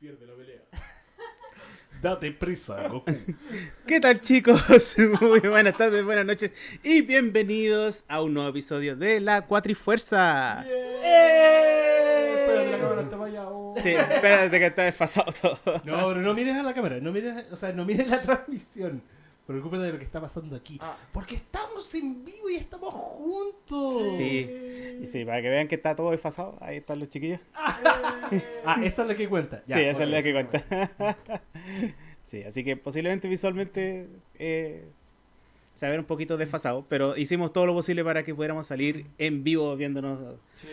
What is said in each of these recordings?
Pierde la pelea. Date prisa, Goku. ¿Qué tal chicos? Muy buenas tardes, buenas noches y bienvenidos a un nuevo episodio de La Cuatrifuerza. Espérate, la cámara está allá. oh. Sí, espérate que está desfasado todo. No, pero no mires a la cámara, no mires, o sea, no mires la transmisión. Preocúpate de lo que está pasando aquí. Ah. Porque estamos en vivo y estamos juntos. Sí, y sí, para que vean que está todo desfasado, ahí están los chiquillos. Ah, esa es la que cuenta. Ya, sí, esa es la que cuenta. sí, así que posiblemente visualmente eh, se va a ver un poquito desfasado, pero hicimos todo lo posible para que pudiéramos salir en vivo viéndonos Sí.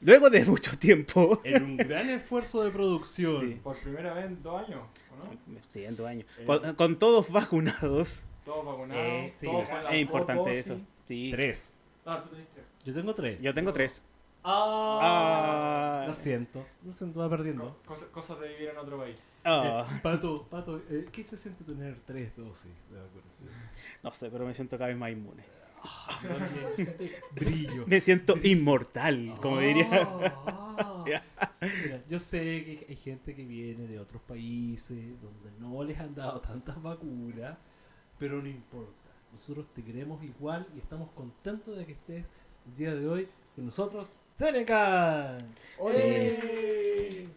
Luego de mucho tiempo. En un gran esfuerzo de producción. Sí. Por primera vez en dos años, ¿o no? Sí, en dos años. Eh. Con, con todos vacunados. Todos vacunados, Eh, sí, todos con la Es importante eso. Sí. Tres. Ah, tú tenés tres. Yo tengo tres. Yo tengo tres. Ah, Ah. Lo siento. Lo siento, va perdiendo. Co- cosa- cosas de vivir en otro país. Ah, Eh, Pato, Pato, eh, ¿qué se siente tener tres dosis de vacunación? no sé, pero me siento cada vez más inmune. Me siento inmortal, como diría. Ah, Mira, yo sé que hay gente que viene de otros países donde no les han dado tantas vacunas, pero no importa. Nosotros te queremos igual y estamos contentos de que estés el día de hoy con nosotros. ¡Tenecan! ¡Oye!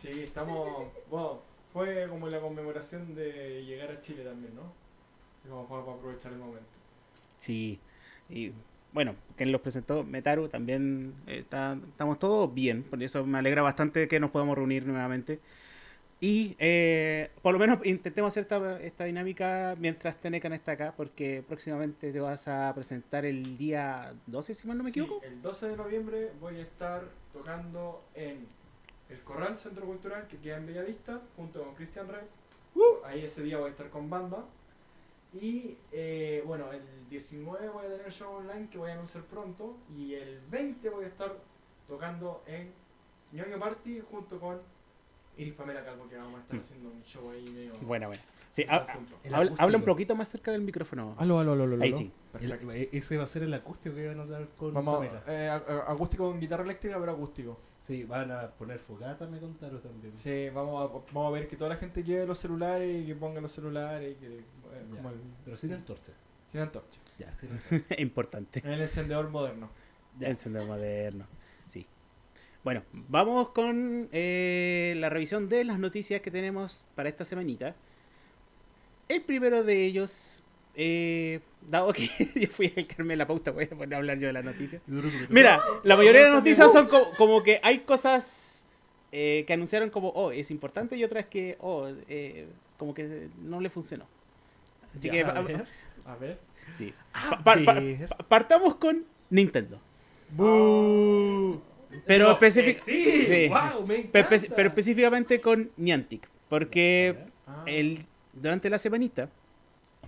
Sí, estamos. Bueno, fue como la conmemoración de llegar a Chile también, ¿no? Como para aprovechar el momento. Sí. Y bueno, quien los presentó, Metaru, también eh, está- estamos todos bien. Por eso me alegra bastante que nos podamos reunir nuevamente. Y eh, por lo menos intentemos hacer esta, esta dinámica mientras Tenecan está acá, porque próximamente te vas a presentar el día 12, si mal no me Sí, equivoco. el 12 de noviembre voy a estar tocando en el Corral Centro Cultural que queda en Bellavista junto con Christian Rey. Ahí ese día voy a estar con banda. Y eh, bueno, el 19 voy a tener show online que voy a anunciar pronto. Y el 20 voy a estar tocando en Ñoño Party junto con Iris Pamela Calvo que vamos a estar Mm. haciendo un show ahí medio. Buena, buena. Sí, ha- habla, un poquito más cerca del micrófono. Aló, aló, aló, aló, Ahí sí. El- ese va a ser el acústico que van a dar con Vamos, Pamela. eh, acústico con guitarra eléctrica, pero acústico. Sí, van a poner fogata, me contaron también. Sí, vamos a, vamos a ver que toda la gente lleve los celulares y que ponga los celulares y que eh, como el- Pero sin antorcha. sin antorcha. Ya, sin antorcha. Importante. En el encendedor moderno. Ya. Encendedor moderno. Sí. Bueno, vamos con eh, la revisión de las noticias que tenemos para esta semanita. El primero de ellos, eh, dado que yo fui el que armé la pauta, voy a poner a hablar yo de las noticias. Mira, la mayoría de las noticias son co- como, que hay cosas eh, que anunciaron como, oh, es importante y otras que, oh, eh, como que no le funcionó. Así Ya, que, a ver. A ver. sí. A Pa- pa- ver. pa- partamos con Nintendo. ¡Bú! Pero No, eh, sí, sí. wow, me pero específicamente con Niantic, porque Ah, el, durante la semanita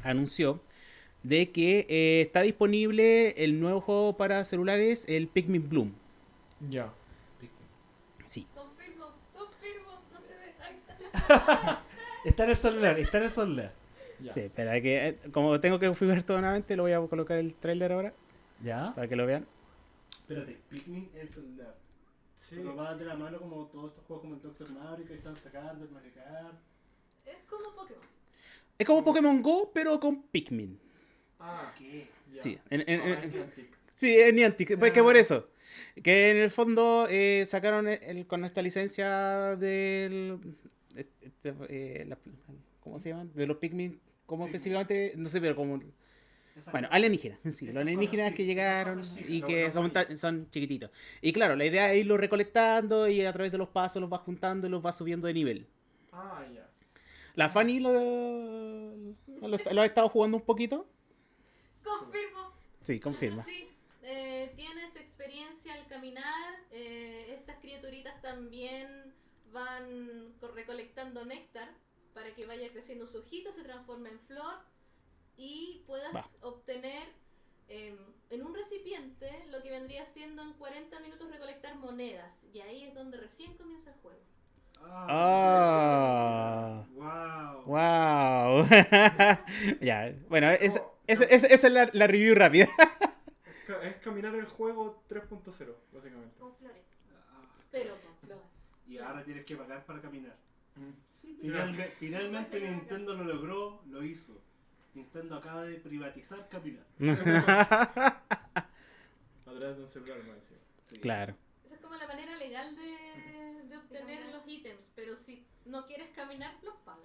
anunció de que eh, está disponible el nuevo juego para celulares, el Pikmin Bloom. Ya. Sí. Confirmo, confirmo, no se ve. Ahí está. Está en el celular, está en el celular. Ya. Sí, espera, que eh, como tengo que configurar todo nuevamente, lo voy a colocar el trailer ahora ¿Ya? para que lo vean. Espérate, Pikmin en el celular. Sí. Pero va de la mano como todos estos juegos como el Doctor Mario que están sacando, el Mario Kart. Es como Pokémon. Es como Pokémon Go, pero con Pikmin. Ah, ¿Qué? ya. Sí, en- en- en- Niantic. Sí, es Niantic, pues que Ah. por eso. Que en el fondo eh, sacaron el- el- con esta licencia del. este, eh, la- ¿Cómo se llaman? De los Pikmin. ¿Cómo Pikmin. específicamente? No sé, pero como. Bueno, alienígenas. Sí, los alienígenas cosas que sí, llegaron esas cosas sí, y que son, son chiquititos. Y claro, la idea es irlos recolectando y a través de los pasos los vas juntando y los vas subiendo de nivel. Ah, ya. La Fanny lo, lo, lo ha estado jugando un poquito. Confirmo. Sí, confirma. Sí, eh, tienes experiencia al caminar. eh, estas criaturitas también van co- recolectando néctar para que vaya creciendo su hojita, se transforme en flor y puedas Va. obtener em, en un recipiente lo que vendría siendo en 40 minutos recolectar monedas. Y ahí es donde recién comienza el juego. Ah. Wow. ¡Wow! ya, bueno, es- Oh, es- es- esa es la, la review rápida. Es, ca- es caminar el juego 3.0, básicamente. Con flores, pero con flores. Y ahora tienes que pagar para caminar. Mm. Finalme- finalmente Nintendo lo logró, lo hizo. Nintendo acaba de privatizar caminar. A través de un celular, me decía. Sí. claro. Es como la manera legal de, de obtener los ítems, pero si no quieres caminar, los pagas.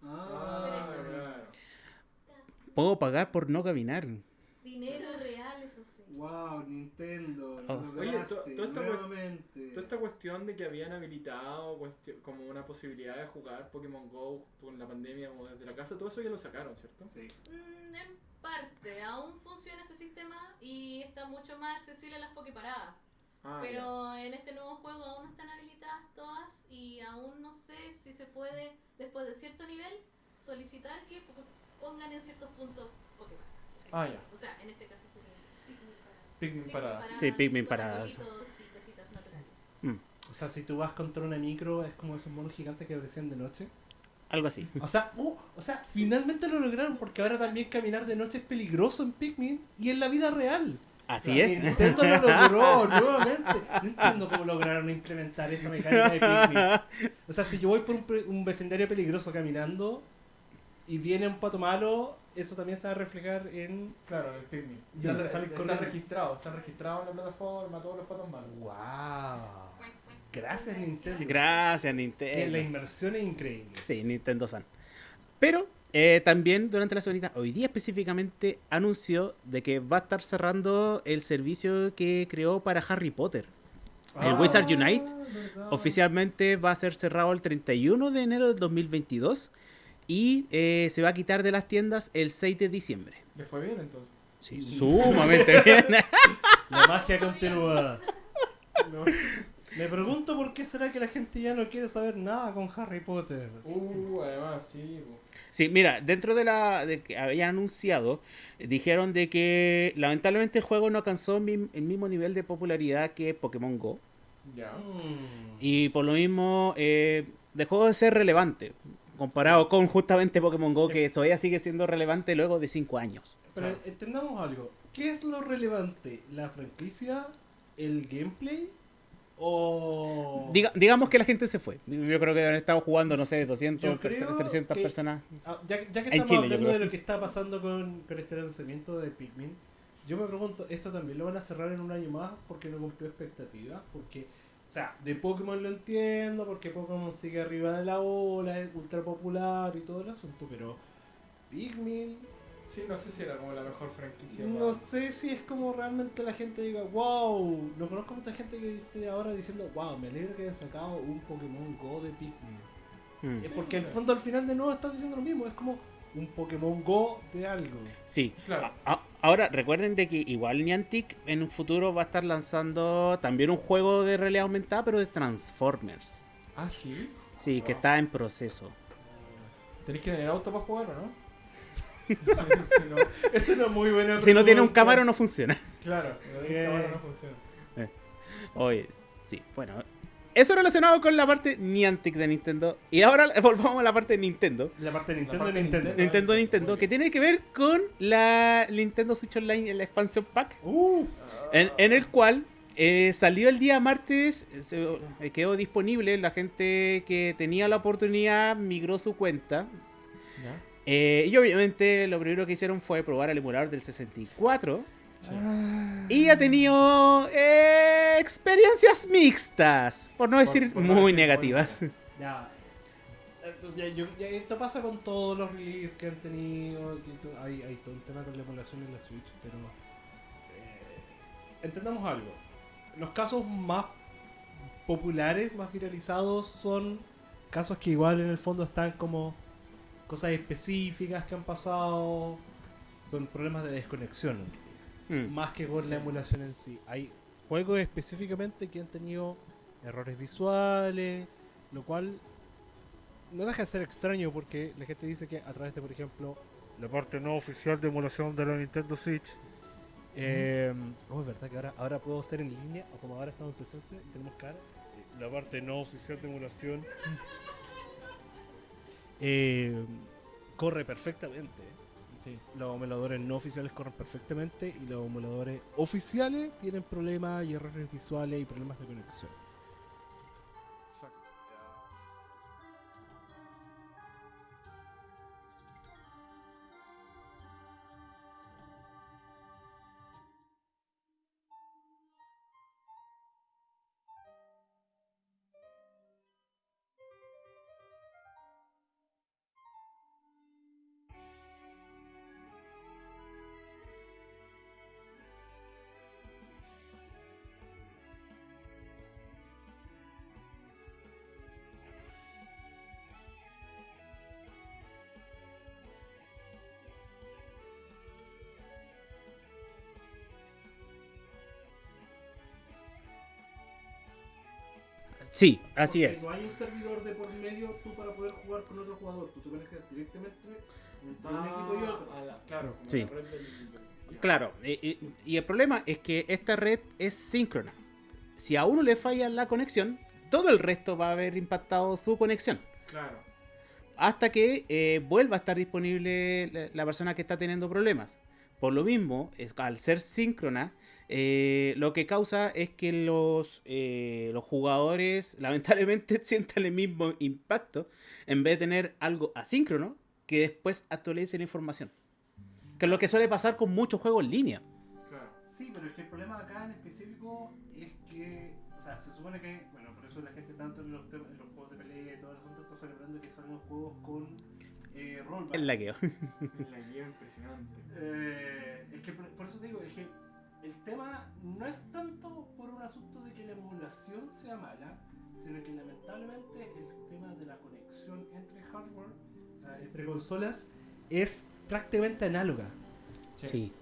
Ah, Derecho. claro. Puedo pagar por no caminar. Dinero real, eso sí. Wow, Nintendo. Oh. lo Oye, to- toda esta cuest- nuevamente. Toda esta cuestión de que habían habilitado como una posibilidad de jugar Pokémon Go con la pandemia como desde la casa, todo eso ya lo sacaron, ¿cierto? Sí. Mm, en parte, aún funciona ese sistema y está mucho más accesible a las Poképaradas. Ah, pero en este nuevo juego aún no están habilitadas todas y aún no sé si se puede, después de cierto nivel, solicitar que po- pongan en ciertos puntos Poképaradas. Ah, ya. O sea, en este caso sería Pikmin paradas. Sí, Pikmin paradas. arbolitos y cositas naturales. O sea, si tú vas contra una micro, es como esos monos gigantes que aparecían de noche. Algo así. O sea, uh, o sea, finalmente lo lograron porque ahora también caminar de noche es peligroso en Pikmin y en la vida real. Así es. Nintendo lo logró nuevamente. No entiendo cómo lograron implementar esa mecánica de Pikmin. O sea, si yo voy por un, pre- un vecindario peligroso caminando y viene un pato malo, eso también se va a reflejar en. Claro, el Pikmin. Y Está, salen está corriendo. registrado, está registrado en la plataforma, todos los patos malos. ¡Wow! Gracias, Nintendo. Gracias, Que la Nintendo. inmersión es increíble. Sí, Nintendo San. Pero eh, también durante la semanita, hoy día específicamente, anunció de que va a estar cerrando el servicio que creó para Harry Potter. El Wizard Unite ¿verdad? Oficialmente va a ser cerrado el 31 de enero del 2022 y eh, se va a quitar de las tiendas el 6 de diciembre. Le fue bien entonces. Sí, sumamente bien. La magia continúa. No. Me pregunto por qué será que la gente ya no quiere saber nada con Harry Potter. Uh, además, sí. Sí, mira, dentro de la de que habían anunciado, dijeron de que lamentablemente el juego no alcanzó mi- el mismo nivel de popularidad que Pokémon Go Ya. Mm. y por lo mismo eh, dejó de ser relevante comparado con justamente Pokémon Go que todavía sigue siendo relevante luego de 5 años. Pero entendamos algo. ¿Qué es lo relevante? ¿La franquicia? ¿El gameplay? ¿O...? Diga- digamos que la gente se fue. Yo creo que han estado jugando, no sé, 200, Yo creo 300 que- personas. Ah, ya, ya que estamos Chile, hablando de lo que está pasando con, con este lanzamiento de Pikmin, yo me pregunto, ¿esto también lo van a cerrar en un año más porque no cumplió expectativas? Porque, o sea, de Pokémon lo entiendo, porque Pokémon sigue arriba de la ola, es ultra popular y todo el asunto, pero Pikmin, Sí, no sé si era como la mejor franquicia. no para- sé si es como realmente la gente diga, wow, no conozco mucha gente que esté ahora diciendo, wow, me alegro que hayan sacado un Pokémon Go de Pikmin. Mm. Es Sí, porque no en el fondo al final de nuevo estás diciendo lo mismo, es como un Pokémon Go de algo. Sí. Claro. A- Ahora, recuerden de que igual Niantic en un futuro va a estar lanzando también un juego de realidad aumentada, pero de Transformers. Ah, sí. Sí, que está en proceso. ¿Tenéis que tener auto para jugar o no? No? Es una muy buena Si no tiene un cámara no funciona. Claro, el Eh. cámara no funciona. Oye, sí, bueno. Eso relacionado con la parte Niantic de Nintendo. Y ahora volvamos a la parte de Nintendo. La parte de La Nintendo, parte de Nintendo. Nintendo. Nintendo, Nintendo, que tiene que ver con la Nintendo Switch Online, la expansión pack. Uh, En, en el cual eh, salió el día martes, eh, se- eh, quedó disponible, la gente que tenía la oportunidad migró su cuenta. Eh, y obviamente lo primero que hicieron fue probar el emulador del 64. Sí. Y ha tenido eh, experiencias mixtas, por no Por- decir por muy decir negativas. ya. Entonces, ya, yo- ya esto pasa con todos los releases que han tenido. que hay, hay todo un tema con la emulación en la Switch, pero. eh, entendamos algo. Los casos más populares, más viralizados, son casos que igual en el fondo están como cosas específicas que han pasado con problemas de desconexión. Mm. más que con Sí. la emulación en sí. Hay juegos específicamente que han tenido errores visuales, lo cual no deja de ser extraño porque la gente dice que a través de, por ejemplo, la parte no oficial de emulación de la Nintendo Switch. eh, oh, es verdad que ahora, ahora puedo ser en línea, o como ahora estamos en presencia y tenemos cara. eh, La parte no oficial de emulación eh, corre perfectamente. Sí. Los emuladores no oficiales corren perfectamente y los emuladores oficiales tienen problemas y errores visuales y problemas de conexión. Sí, así Porque es. No hay un servidor de por medio tú para poder jugar con otro jugador. Tú te conectas directamente entre un equipo y otro. Ah, la- claro, como Sí. la red del-. Claro, y, y- y el problema es que esta red es síncrona. Si a uno le falla la conexión, todo el resto va a haber impactado su conexión. Claro. hasta que eh, vuelva a estar disponible la, la persona que está teniendo problemas. Por lo mismo, es, al ser síncrona, eh, lo que causa es que los, eh, los jugadores lamentablemente sientan el mismo impacto en vez de tener algo asíncrono que después actualice la información. Que es lo que suele pasar con muchos juegos en línea. Claro. Sí, pero es que el problema acá en específico es que, o sea, se supone que, bueno, por eso la gente tanto en los, tem- en los juegos de pelea y todo el asunto está celebrando que salen los juegos con eh, rollback. El lagueo. Es la guía impresionante. Eh, es que por, por eso te digo, es que el tema no es tanto por un asunto de que la emulación sea mala, sino que lamentablemente el tema de la conexión entre hardware, o sea, entre consolas, es prácticamente análoga. Sí.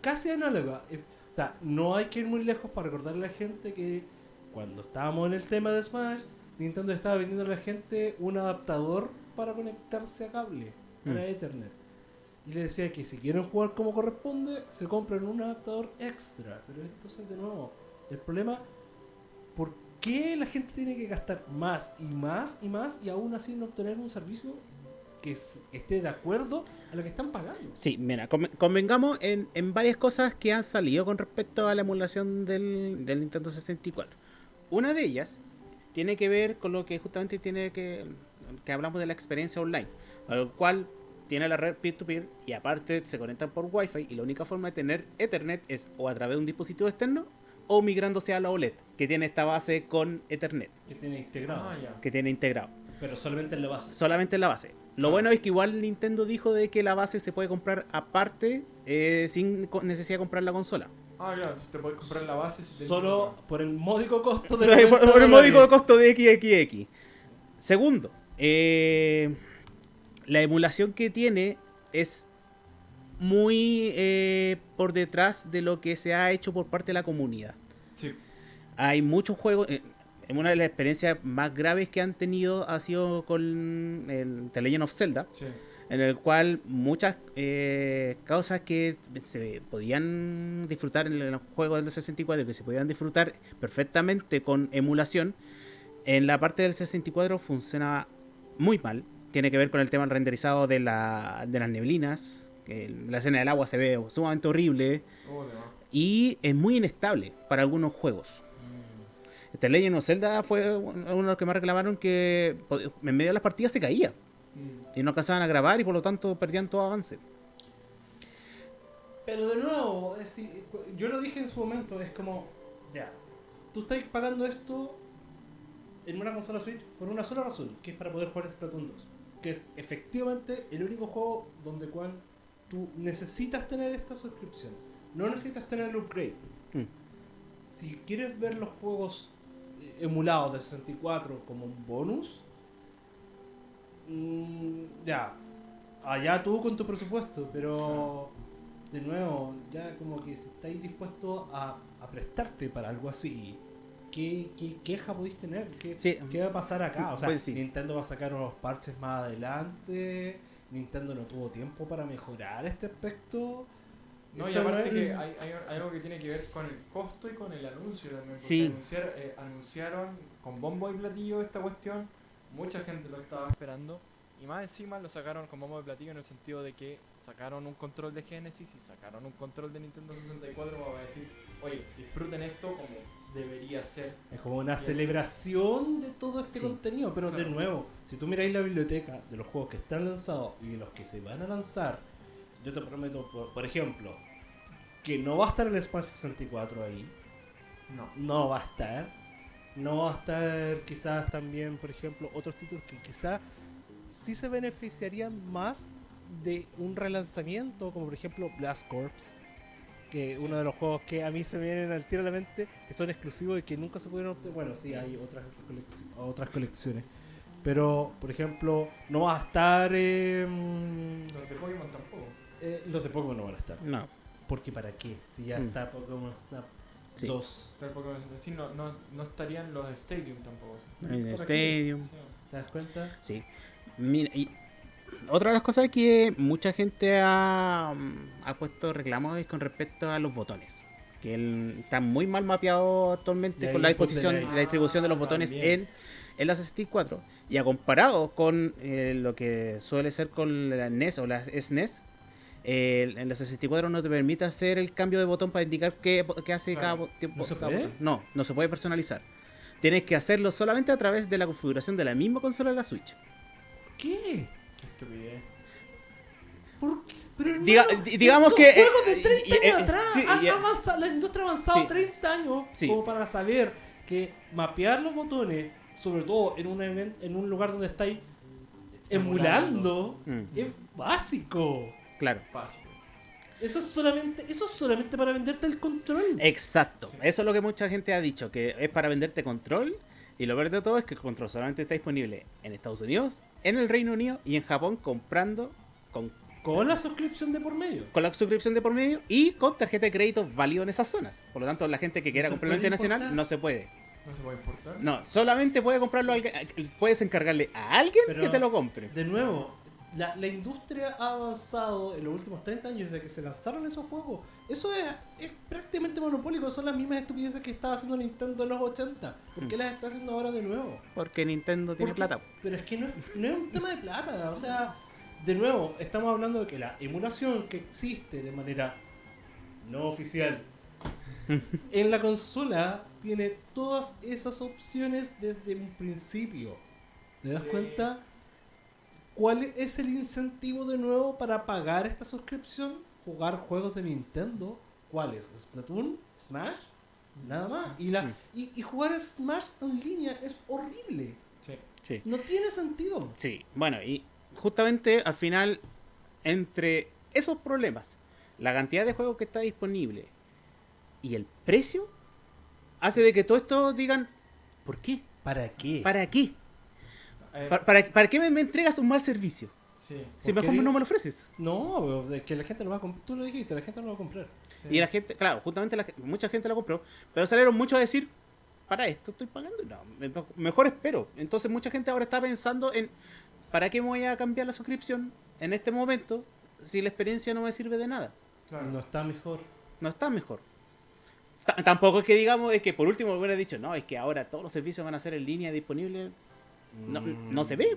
Casi análoga. O sea, no hay que ir muy lejos para recordarle a la gente que cuando estábamos en el tema de Smash, Nintendo estaba vendiendo a la gente un adaptador para conectarse a cable, para Mm. Ethernet. Y le decía que si quieren jugar como corresponde, se compren un adaptador extra. Pero entonces, de nuevo, el problema, ¿por qué la gente tiene que gastar más y más y más y aún así no obtener un servicio que esté de acuerdo a lo que están pagando? Sí, mira, conven- convengamos en, en varias cosas que han salido con respecto a la emulación del, del Nintendo 64. Una de ellas tiene que ver con lo que justamente tiene que, que hablamos de la experiencia online, lo cual tiene la red peer-to-peer y aparte se conectan por Wi-Fi y la única forma de tener Ethernet es o a través de un dispositivo externo o migrándose a la OLED, que tiene esta base con Ethernet, Que tiene integrado. Ah, ya. que tiene integrado. Pero solamente en la base. solamente en la base. Lo bueno es que igual Nintendo dijo de que la base se puede comprar aparte eh, sin necesidad de comprar la consola. Ah, claro, te puedes comprar la base. si tenés- Solo por el módico costo de por, 90 por el módico costo de XXX. Segundo, eh, la emulación que tiene es muy eh, por detrás de lo que se ha hecho por parte de la comunidad. Sí. Hay muchos juegos. eh, una de las experiencias más graves que han tenido ha sido con el The Legend of Zelda. Sí. en el cual muchas eh, causas que se podían disfrutar en los juegos del 64, que se podían disfrutar perfectamente con emulación, en la parte del 64 funciona muy mal. Tiene que ver con el tema del renderizado de, la, de las neblinas, que la escena del agua se ve sumamente horrible Oh, y es muy inestable para algunos juegos. Este Legend of Zelda fue uno de los que más reclamaron que en medio de las partidas se caía Mm. y no alcanzaban a grabar y por lo tanto perdían todo avance. Pero de nuevo, es yo lo dije en su momento, es como, ya, tú estás pagando esto en una consola Switch por una sola razón, que es para poder jugar Splatoon 2. Que es efectivamente el único juego donde cual tú necesitas tener esta suscripción. No necesitas tener el upgrade. Mm. Si quieres ver los juegos eh, emulados de 64 como un bonus, mm, ya, allá tú con tu presupuesto, pero de nuevo, ya como que si estáis dispuestos a, a prestarte para algo así, ¿qué, qué queja podéis tener? ¿Qué, Sí. qué va a pasar acá? O sea, Pues sí. Nintendo va a sacar unos parches más adelante, Nintendo no tuvo tiempo para mejorar este aspecto. No, y aparte que hay, hay hay algo que tiene que ver con el costo y con el anuncio también. Porque Sí. anunciar- eh, anunciaron con bombo y platillo esta cuestión, mucha gente lo estaba esperando. Y más encima lo sacaron con bombo y platillo en el sentido de que sacaron un control de Genesis y sacaron un control de Nintendo 64 para decir, oye, disfruten esto como debería ser. Es como una celebración de todo este Sí. contenido, pero de nuevo, si tú miráis la biblioteca de los juegos que están lanzados y de los que se van a lanzar, yo te prometo, por, por ejemplo, que no va a estar el Smash 64 ahí, No. no va a estar, no va a estar quizás también, por ejemplo, otros títulos que quizás sí se beneficiarían más de un relanzamiento, como por ejemplo Blast Corps, que Sí. uno de los juegos que a mí se me vienen al tiro a la mente, que son exclusivos y que nunca se pudieron obtener. Bueno, sí, hay otras, colecci- otras colecciones. Pero, por ejemplo, no va a estar... eh, Los de Pokémon tampoco. eh, los de Pokémon no van a estar. No, Porque ¿para qué? Si ya Mm. está Pokémon Snap sí. 2. Pero Pokémon sí, no, no, no estarían los Stadium tampoco. En. Stadium. Sí. ¿Te das cuenta? Sí. Mira, y otra de las cosas que mucha gente ha, mm, ha puesto reclamos es con respecto a los botones. Que el- están muy mal mapeados actualmente con la disposición, la- la distribución de los Ah, botones también. en, en la 64 y a comparado con eh, lo que suele ser con la NES o la SNES, eh, en la 64 no te permite hacer el cambio de botón para indicar qué, qué hace Claro. cada, bo- tiempo- ¿No se cada botón. No, no se puede personalizar. Tienes que hacerlo solamente a través de la configuración de la misma consola de la Switch. ¿Qué? Qué estupidez. ¿Por qué? Pero hermano, Diga- di- digamos que, eh, juegos de 30 y- y- años eh, atrás. sí, Han avanzado- la industria ha avanzado Sí. 30 años Sí. como para saber que mapear los botones, sobre todo en un, en un lugar donde estáis emulando, Mm, es básico. claro. Básico. Eso es solamente, eso es solamente para venderte el control. Exacto. Eso es lo que mucha gente ha dicho, que es para venderte control. Y lo peor de todo es que el control solamente está disponible en Estados Unidos, en el Reino Unido y en Japón comprando con, Con la suscripción de por medio. con la suscripción de por medio y con tarjeta de crédito válido en esas zonas. Por lo tanto, la gente que quiera comprarlo internacional importar? no se puede. No se puede importar. No, solamente puede comprarlo alguien, puedes encargarle a alguien Pero- que te lo compre. De nuevo, la, la industria ha avanzado en los últimos 30 años desde que se lanzaron esos juegos. Eso es, es prácticamente monopólico. Son las mismas estupideces que estaba haciendo Nintendo en los 80. ¿Por qué Mm. las está haciendo ahora de nuevo? Porque Nintendo tiene plata. Pero es que no es, no es un tema de plata. O sea, de nuevo, estamos hablando de que la emulación que existe de manera no oficial en la consola tiene todas esas opciones desde un principio. ¿Te das Sí. cuenta? ¿Cuál es el incentivo de nuevo para pagar esta suscripción? Jugar juegos de Nintendo. ¿Cuáles? ¿Splatoon? ¿Smash? Nada más. Y, la, y, y jugar Smash en línea es horrible. Sí. Sí. No tiene sentido. Sí, bueno, y justamente al final, entre esos problemas, la cantidad de juegos que está disponible y el precio, hace de que todo esto digan, ¿por qué? ¿Para qué? ¿Para qué? ¿Para, para, para qué me, me entregas un mal servicio? sí. Si ¿Por mejor no me lo ofreces. No, es que la gente lo va a comprar. Tú lo dijiste, la gente no lo va a comprar. sí. Y la gente, claro, justamente la, mucha gente lo compró, pero salieron muchos a decir, para esto estoy pagando, no, me- mejor espero. Entonces mucha gente ahora está pensando en, ¿para qué me voy a cambiar la suscripción en este momento si la experiencia no me sirve de nada? Claro. No está mejor. No está mejor. Ta- tampoco es que digamos, es que por último hubiera dicho, no, es que ahora todos los servicios van a ser en línea disponibles. No, no se ve.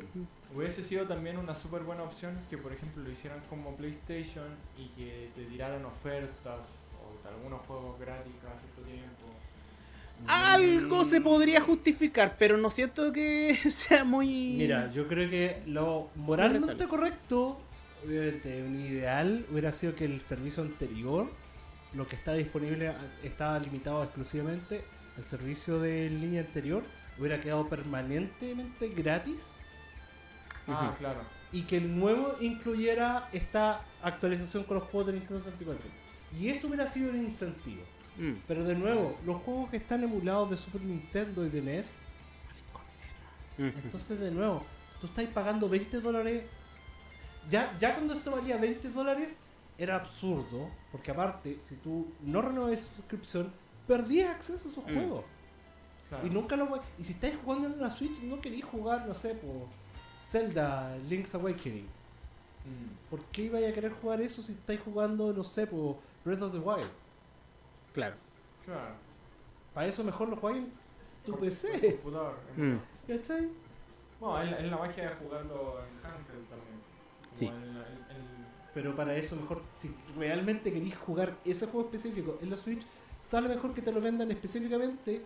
Hubiese sido también una súper buena opción que, por ejemplo, lo hicieran como PlayStation y que te tiraran ofertas o de algunos juegos gratis cada cierto tiempo. Algo se podría justificar, pero no siento que sea muy... Mira, yo creo que lo moralmente correcto, obviamente, un ideal hubiera sido que el servicio anterior, lo que está disponible, estaba limitado exclusivamente al servicio de línea anterior, hubiera quedado permanentemente gratis Ah, claro. y que el nuevo incluyera esta actualización con los juegos de Nintendo 64. Y eso hubiera sido un incentivo. Mm. Pero de nuevo, los juegos que están emulados de Super Nintendo y de NES. Entonces, de nuevo, tú estás pagando 20 dólares. Ya, ya cuando esto valía 20 dólares, era absurdo. Porque aparte, si tú no renovas esa suscripción, perdías acceso a esos Mm. juegos. Claro. Y nunca lo voy- Y si estáis jugando en una Switch, no queréis jugar, no sé, por Zelda Link's Awakening. Mm. ¿Por qué ibais a querer jugar eso si estáis jugando, no sé, por Breath of the Wild? Claro. Claro. Para eso mejor lo jugáis en tu Por- PC. por computador. Mm. ¿Cachai? Bueno, es la, es la magia de jugarlo en handheld también. Como Sí. en la- en- en- Pero para eso mejor, si realmente queréis jugar ese juego específico en la Switch, sale mejor que te lo vendan específicamente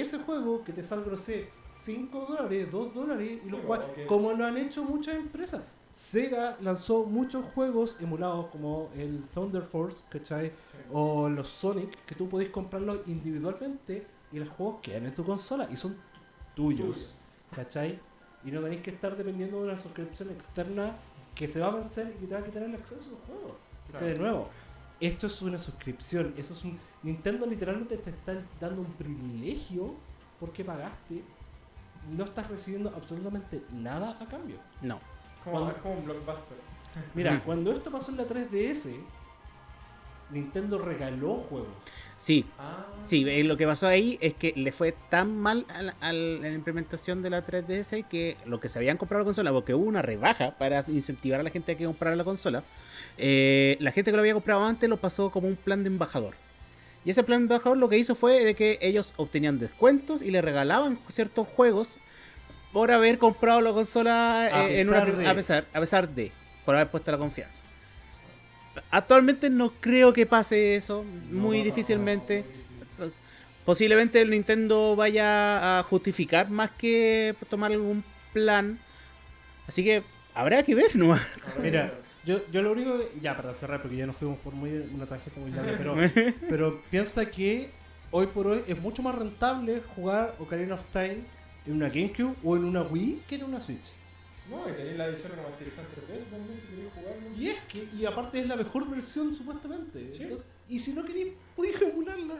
ese juego que te salga, no sé, 5 dólares, 2 dólares, y Sí, lo o juegas, que- como lo han hecho muchas empresas. Sega lanzó muchos juegos emulados como el Thunder Force, ¿cachai? sí. O los Sonic, que tú podéis comprarlos individualmente y los juegos quedan en tu consola y son tuyos, ¿cachai? Y no tenéis que estar dependiendo de una suscripción externa que se va a vencer y te va a quitar el acceso a los juegos. Claro. de nuevo, esto es una suscripción, eso es un... Nintendo literalmente te está dando un privilegio porque pagaste, no estás recibiendo absolutamente nada a cambio. No. Como, Cuando- es como un blockbuster. Mira, cuando esto pasó en la 3DS, Nintendo regaló juegos. Sí, Ah. sí, eh, lo que pasó ahí es que le fue tan mal a la, a la implementación de la 3DS que lo que se habían comprado la consola, porque hubo una rebaja para incentivar a la gente a que comprara la consola, eh, la gente que lo había comprado antes lo pasó como un plan de embajador. Y ese plan de embajador lo que hizo fue de que ellos obtenían descuentos y le regalaban ciertos juegos por haber comprado la consola A eh, en una, a pesar a pesar de por haber puesto la confianza. Actualmente no creo que pase eso, muy No, difícilmente. no, no, Posiblemente el Nintendo vaya a justificar más que tomar algún plan. Así que habrá que ver, ¿no? Ahora Mira, yo, yo lo único que- ya para cerrar, porque ya nos fuimos por muy una tangente muy larga, pero, pero piensa que hoy por hoy es mucho más rentable jugar Ocarina of Time en una GameCube o en una Wii que en una Switch. No, y tenéis la edición remasterizada en 3DS también si queréis jugarlo. Y es que, y aparte es la mejor versión supuestamente. Sí. Entonces, y si no queréis, podéis emularla.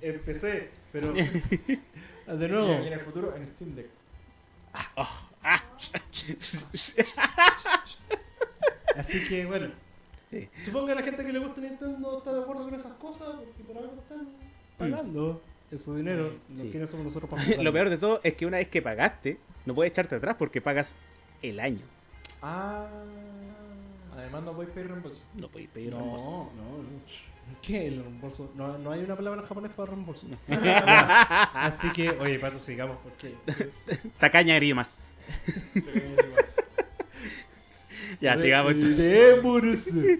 Empecé, pero de Y nuevo. en el futuro en Steam Deck. Así que bueno. Sí. Supongo que la gente que le gusta Nintendo está de acuerdo con esas cosas porque por algo están pagando. Es su dinero. Sí, No sí. quiénes somos nosotros para Lo peor de todo es que una vez que pagaste, no puedes echarte atrás porque pagas el año. Ah. Además no podéis pedir reembolso. No podéis pedir No, reembolso. no, no. ¿Qué? El reembolso. No, no hay una palabra en japonés para reembolso. Así que, oye, Pato, sigamos porque. Tacaña grimas. Caen más. Ya, sigamos entonces.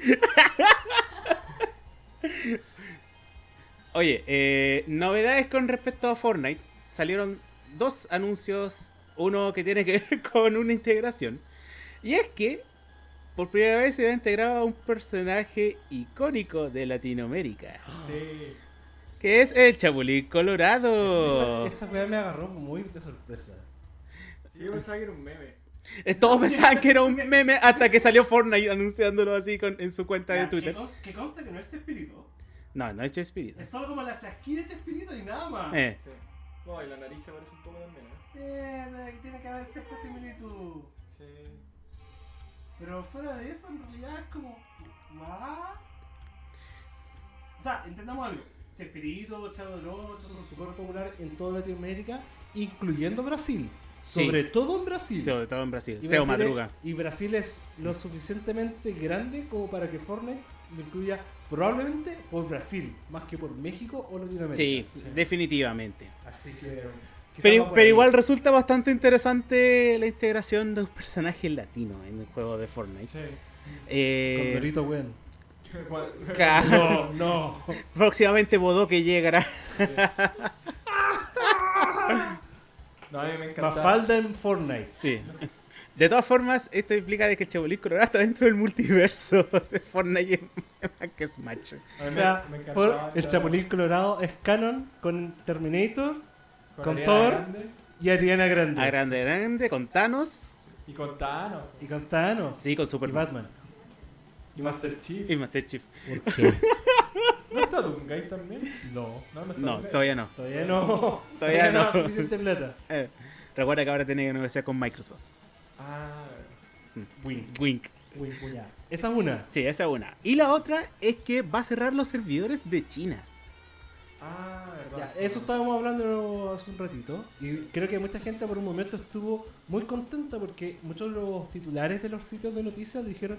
Oye, eh, novedades con respecto a Fortnite. Salieron dos anuncios. Uno que tiene que ver con una integración. Y es que por primera vez se va a integrar a un personaje icónico de Latinoamérica. Sí. Que es el Chapulín Colorado. Esa, esa weá me agarró muy de sorpresa. Sí, yo pensaba que era un meme. Eh, Todos pensaban que era un meme hasta que salió Fortnite anunciándolo así con- en su cuenta de Twitter. Que, consta que no es espíritu. No, no es Chespirito. Es solo como la chasquilla de espíritu y nada más. Eh, Sí. No, y la nariz se parece un poco también, ¿eh? Eh, tiene que haber cierta similitud. Sí. Pero fuera de eso, en realidad es como. ¿Ah? O sea, entendamos algo. Chespirito, Chavo del Ocho son súper populares en toda Latinoamérica, incluyendo Brasil. Sí. Sobre todo en Brasil. sobre todo en Brasil. Y Seo Brasil es- Madruga. y Brasil es lo suficientemente grande como para que Fortnite lo incluya probablemente por Brasil, más que por México o Latinoamérica. Sí, Sí. definitivamente. Así que. Pero, pero igual resulta bastante interesante la integración de un personaje latino en el juego de Fortnite. Sí. Eh, Condorito Gwen. Igual- ca- No, no. Próximamente Bodoque llegará. No, a mí me encanta. Mafalda en Fortnite. Sí. De todas formas, esto implica de que el Chapulín Colorado está dentro del multiverso de Fortnite más que Smash. O me- sea, me encantaba por- el Chapulín Colorado es canon con Terminator con Thor. Grande y Ariana Grande. A grande, grande, con Thanos. Y con Thanos. Y con Thanos. Sí, con Y Superman. Batman. Y Master Chief. Y Master Chief. ¿Por qué? ¿No está Doomguy también? No. No, no está No, todavía no. Todavía no. Todavía no. suficiente plata. Eh, recuerda que ahora tiene que negociar con Microsoft. Ah, Wink. Wink. Wink, wink. Esa es una. Sí, esa es una. Y la otra es que va a cerrar los servidores de China. Ah, Ya, eso estábamos hablando hace un ratito. Y creo que mucha gente por un momento estuvo muy contenta porque muchos de los titulares de los sitios de noticias dijeron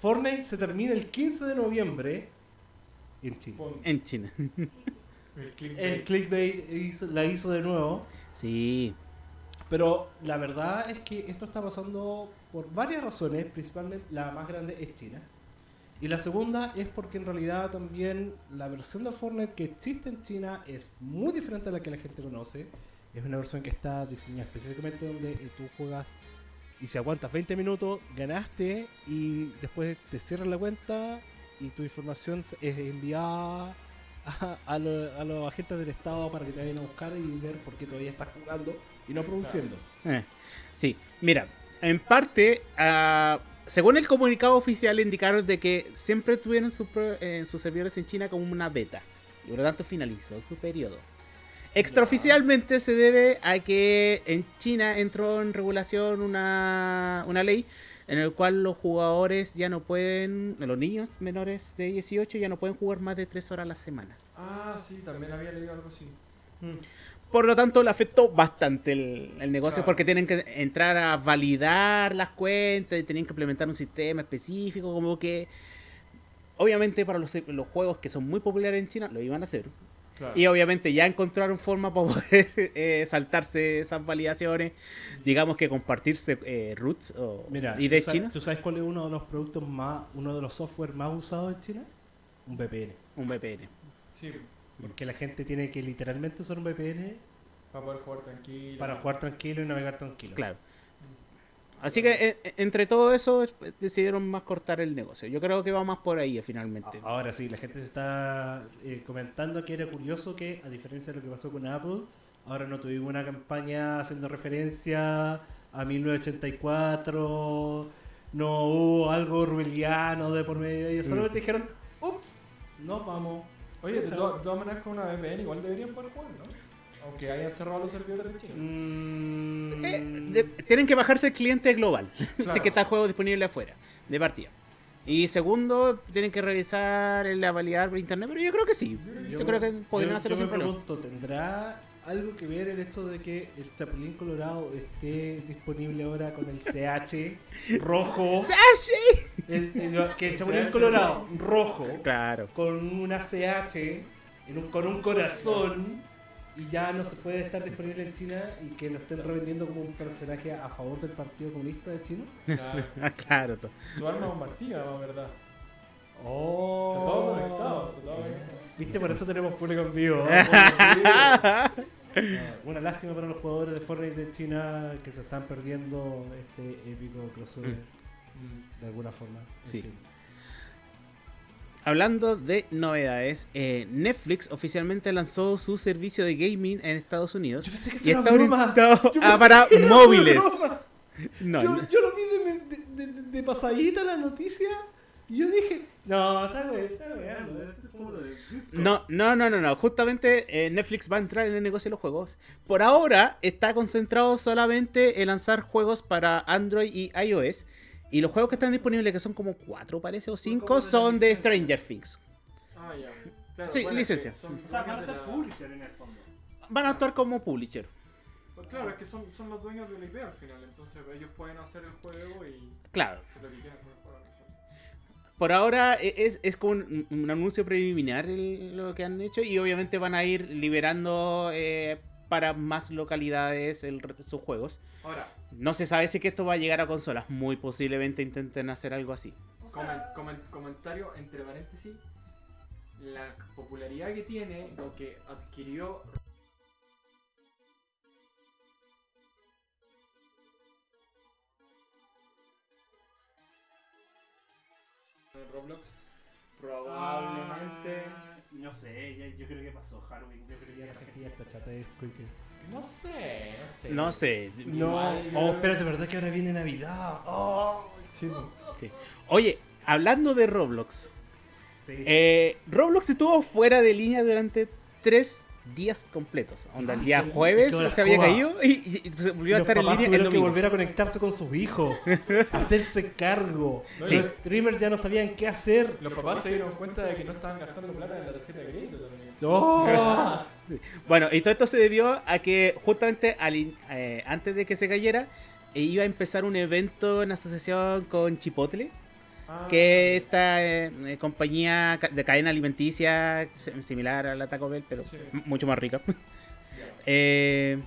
Fortnite se termina el 15 de noviembre en China. El clickbait. El clickbait hizo- la hizo de nuevo. Sí. Pero la verdad es que esto está pasando por varias razones, principalmente la más grande es China. Y la segunda es porque en realidad también la versión de Fortnite que existe en China es muy diferente a la que la gente conoce. Es una versión que está diseñada específicamente donde tú juegas y si aguantas 20 minutos, ganaste y después te cierran la cuenta y tu información es enviada a, a lo- a los agentes del Estado para que te vayan a buscar y ver por qué todavía estás jugando y no produciendo. Eh, Sí, mira, en parte, ah, según el comunicado oficial, indicaron de que siempre tuvieron su pro- eh, sus servidores en China como una beta y por lo tanto finalizó su periodo. Extraoficialmente se debe a que en China entró en regulación una, una ley en el cual los jugadores ya no pueden, los niños menores de 18 ya no pueden jugar más de 3 horas a la semana. Ah, sí, también había leído algo así. Por lo tanto, le afectó bastante el, el negocio Claro. porque tienen que entrar a validar las cuentas y tienen que implementar un sistema específico, como que obviamente para los, los juegos que son muy populares en China lo iban a hacer. Claro. Y obviamente ya encontraron forma para poder eh, saltarse esas validaciones, digamos que compartirse eh, roots o Mira, ideas ¿tú, sa- chinas, ¿tú sabes cuál es uno de los productos más, uno de los software más usados en China? Un VPN. un VPN. Sí, Porque la gente tiene que literalmente usar un VPN para poder jugar tranquilo. para jugar tranquilo y navegar tranquilo. Claro. Así que eh, eh, entre todo eso decidieron más cortar el negocio. Yo creo que va más por ahí eh, finalmente. Ahora sí, la gente se está eh, comentando que era curioso que, a diferencia de lo que pasó con Apple, ahora no tuvimos una campaña haciendo referencia a 1984, no hubo algo orwelliano de por medio de ellos, solamente dijeron, ups, nos vamos. Oye, de, todas- maneras con una VPN igual deberían poder jugar, ¿no? Aunque hayan cerrado los servidores de China. Mm, Eh, de- tienen que bajarse el cliente global, Claro. que está el juego disponible afuera, de partida. Y segundo, tienen que revisar la validar por internet, pero yo creo que sí. Yo, creo que podrían yo- hacerlo yo sin me problema. pregunto, ¿tendrá algo que ver el hecho de que el Chapulín Colorado esté disponible ahora con el CH rojo? El- que el Chapulín CH Colorado rojo Claro. con una CH en un- con un corazón y ya no se puede estar disponible en China y que lo estén revendiendo como un personaje a favor del Partido Comunista de China. Claro. Claro. Tu arma es un martillo, la verdad. Oh. Todo conectado. todo conectado. Viste, por eso tenemos público en vivo. Una lástima para los jugadores de Fortnite de China que se están perdiendo este épico crossover Mm. de alguna forma. En Sí. fin. Hablando de novedades, eh, Netflix oficialmente lanzó su servicio de gaming en Estados Unidos. Yo pensé que Y está orientado a para móviles. No, yo, no. yo lo vi de, de, de- de pasadita la noticia yo dije, no, está bien, está bien. No, no, no, no, no. Justamente eh, Netflix va a entrar en el negocio de los juegos. Por ahora está concentrado solamente en lanzar juegos para Android y iOS. Y los juegos que están disponibles, que son como cuatro, parece, o cinco, son de. Stranger Things. Ah, ya. Claro, Sí, bueno, licencia. son O sea, van a ser publisher en el fondo. Van a actuar como publisher. Pues claro, es que son, son los dueños de la IP al final, entonces ellos pueden hacer el juego y Claro. hacer lo que quieran con el juego. Por ahora e- es, es como un, un anuncio preliminar el- lo que han hecho. Y obviamente van a ir liberando eh, para más localidades el- sus juegos. Ahora, No se sabe si que esto va a llegar a consolas. Muy posiblemente intenten hacer algo así. comen- comen- comentario entre paréntesis, la popularidad que tiene, lo que adquirió en Roblox, probablemente... Ah, no sé, ya- yo creo que pasó Halloween. Yo creo que ya la gente ya está chata de Squeaker. No sé, no sé. No sé. No, Igual, yo oh, espérate, ¿verdad que ahora viene Navidad? Oh, Sí. Oye, hablando de Roblox. sí. eh, Roblox estuvo fuera de línea durante tres días completos. Onda, el día sí. jueves se había caído y, y- y se volvió a estar en línea el tuvieron que domingo. volver a conectarse con sus hijos, hacerse cargo. Sí. Los streamers ya no sabían qué hacer. Los papás se dieron cuenta de que no estaban gastando plata en la tarjeta de crédito también. Oh. Bueno, y todo esto se debió a que justamente al in- eh, antes de que se cayera, eh, iba a empezar un evento en asociación con Chipotle, Ah, que es esta eh, eh, compañía de cadena alimenticia si- similar a la Taco Bell, pero Sí. mucho más rica. Eh,